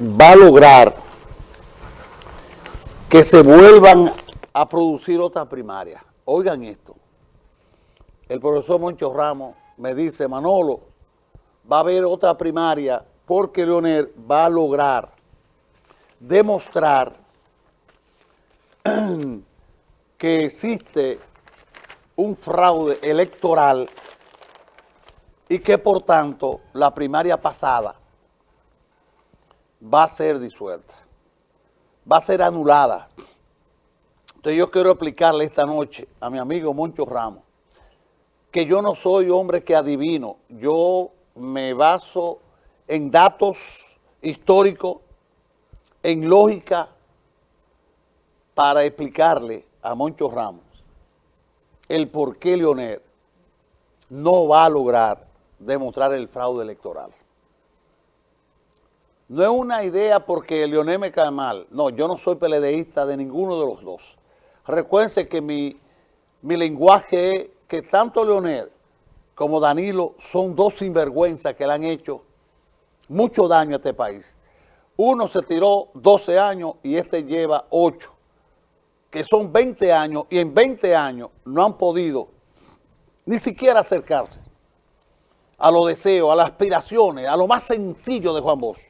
va a lograr que se vuelvan a producir otras primarias. Oigan esto. El profesor Moncho Ramos me dice, Manolo, va a haber otra primaria porque Leonel va a lograr demostrar que existe un fraude electoral y que por tanto la primaria pasada va a ser disuelta, va a ser anulada. Entonces yo quiero explicarle esta noche a mi amigo Moncho Ramos que yo no soy hombre que adivino, yo me baso en datos históricos, en lógica, para explicarle a Moncho Ramos el por qué Leonel no va a lograr demostrar el fraude electoral. No es una idea porque Leonel me cae mal. No, yo no soy peledeísta de ninguno de los dos. Recuérdense que mi, mi lenguaje es que tanto Leonel como Danilo son dos sinvergüenzas que le han hecho mucho daño a este país. Uno se tiró 12 años y este lleva 8, que son 20 años y en 20 años no han podido ni siquiera acercarse a los deseos, a las aspiraciones, a lo más sencillo de Juan Bosch.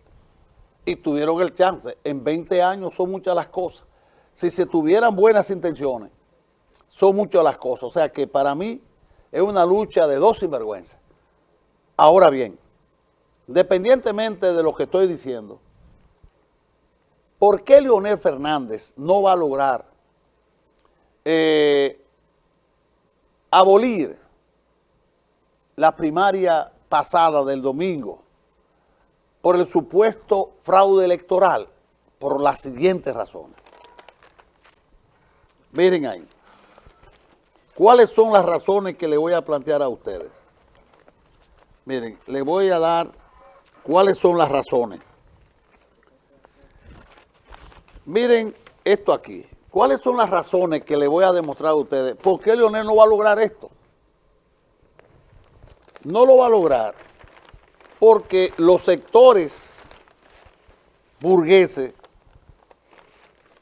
Y tuvieron el chance. En 20 años son muchas las cosas. Si se tuvieran buenas intenciones, son muchas las cosas. O sea que para mí es una lucha de dos sinvergüenzas. Ahora bien, independientemente de lo que estoy diciendo, ¿por qué Leonel Fernández no va a lograr eh, abolir la primaria pasada del domingo por el supuesto fraude electoral? Por las siguientes razones. Miren ahí. ¿Cuáles son las razones que le voy a plantear a ustedes? Miren, le voy a dar cuáles son las razones. Miren esto aquí. ¿Cuáles son las razones que le voy a demostrar a ustedes? ¿Por qué Leonel no va a lograr esto? No lo va a lograr porque los sectores burgueses,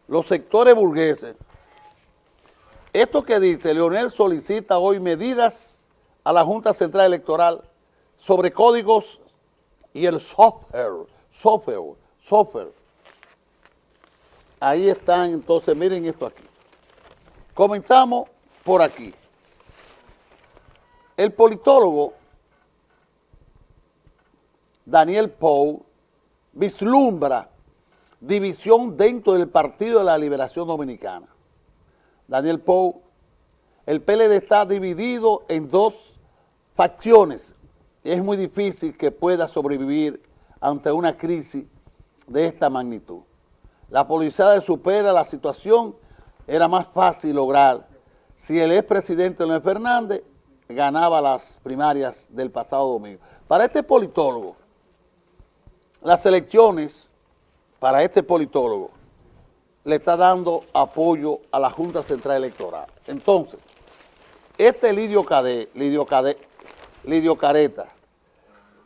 los sectores burgueses, esto que dice, Leonel solicita hoy medidas a la Junta Central Electoral sobre códigos y el software, software, software. Ahí están, entonces miren esto aquí. Comenzamos por aquí. El politólogo Daniel Pou vislumbra división dentro del Partido de la Liberación Dominicana. Daniel Pou, el PLD está dividido en dos facciones. Es muy difícil que pueda sobrevivir ante una crisis de esta magnitud. La policía supera la situación, era más fácil lograr si el expresidente Leonel Fernández ganaba las primarias del pasado domingo. Para este politólogo, las elecciones, para este politólogo, le está dando apoyo a la Junta Central Electoral. Entonces, este Lidio Cadé, Lidio Cadé, Lidio Careta,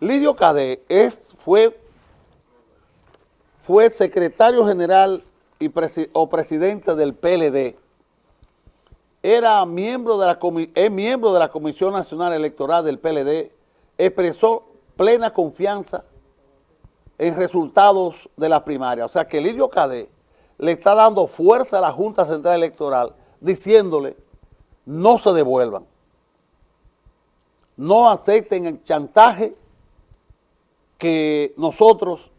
Lidio Cadé es, fue, fue secretario general y o presidente del PLD, era miembro de la, es miembro de la Comisión Nacional Electoral del PLD, expresó plena confianza en resultados de la primaria. O sea que Lidio Cadé le está dando fuerza a la Junta Central Electoral diciéndole no se devuelvan, no acepten el chantaje que nosotros,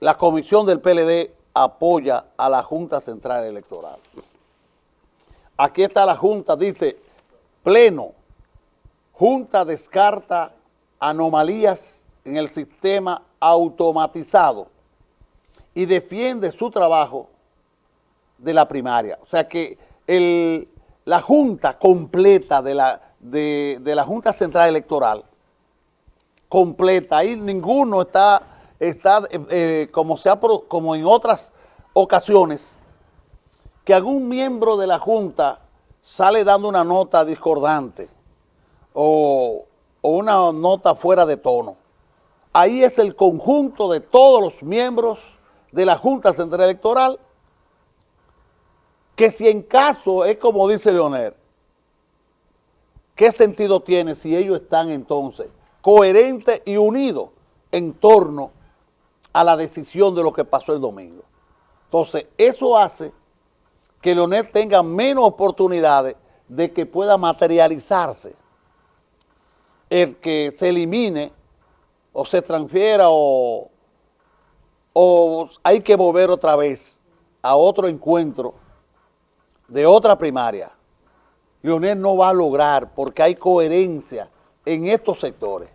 la comisión del PLD, apoya a la Junta Central Electoral. Aquí está la Junta, dice, pleno, Junta descarta anomalías en el sistema automatizado y defiende su trabajo de la primaria. O sea que la Junta completa de la, de, la Junta Central Electoral, completa, ahí ninguno está, está eh, eh, como, sea, como en otras ocasiones, que algún miembro de la Junta sale dando una nota discordante o, o una nota fuera de tono. Ahí es el conjunto de todos los miembros de la Junta Central Electoral, que si en caso, es como dice Leonel, ¿qué sentido tiene si ellos están entonces coherentes y unidos en torno a la decisión de lo que pasó el domingo? Entonces, eso hace que Leonel tenga menos oportunidades de que pueda materializarse el que se elimine o se transfiera o, o hay que volver otra vez a otro encuentro de otra primaria. Leonel no va a lograr porque hay coherencia en estos sectores.